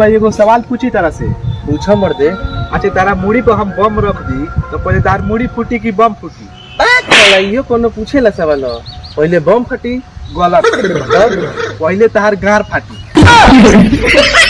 भाई एगो सवाल पूछी तरह से। पूछो मर्दे अच्छा तारा मुड़ी पर हम बम रख दी तो पहले तार मुड़ी फूटी की बम फूटी? साला इहो कोनो पूछेला सवाल। पहले बम फटी गलत पहले तार गार फाटी।